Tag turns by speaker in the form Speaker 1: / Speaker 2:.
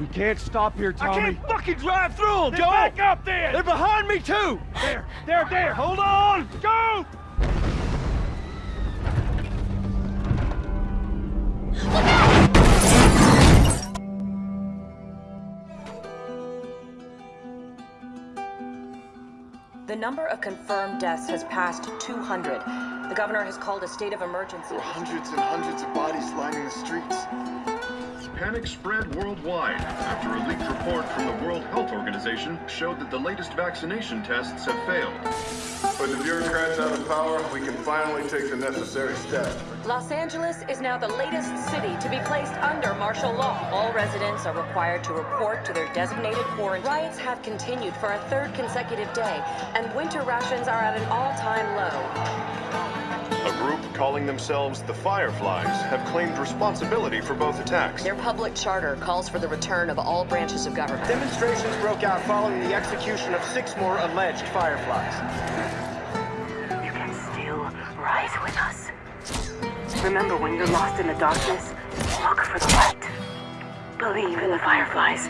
Speaker 1: We can't stop here, Tommy.
Speaker 2: I can't fucking drive through them,
Speaker 1: Then
Speaker 2: Joe!
Speaker 1: back up there!
Speaker 2: They're behind me, too!
Speaker 1: There, there, there! Hold on! Go!
Speaker 3: The number of confirmed deaths has passed 200. The governor has called a state of emergency.
Speaker 4: There were hundreds and hundreds of
Speaker 5: Panic spread worldwide after a leaked report from the World Health Organization showed that the latest vaccination tests have failed.
Speaker 4: With the bureaucrats out of power, we can finally take the necessary steps.
Speaker 3: Los Angeles is now the latest city to be placed under martial law. All residents are required to report to their designated quarantine. Riots have continued for a third consecutive day, and winter rations are at an all-time low.
Speaker 5: A group calling themselves the Fireflies have claimed responsibility for both attacks.
Speaker 3: Their public charter calls for the return of all branches of government.
Speaker 1: Demonstrations broke out following the execution of six more alleged Fireflies.
Speaker 6: You can still rise with us. Remember when you're lost in the darkness, look for the light. Believe in the fireflies.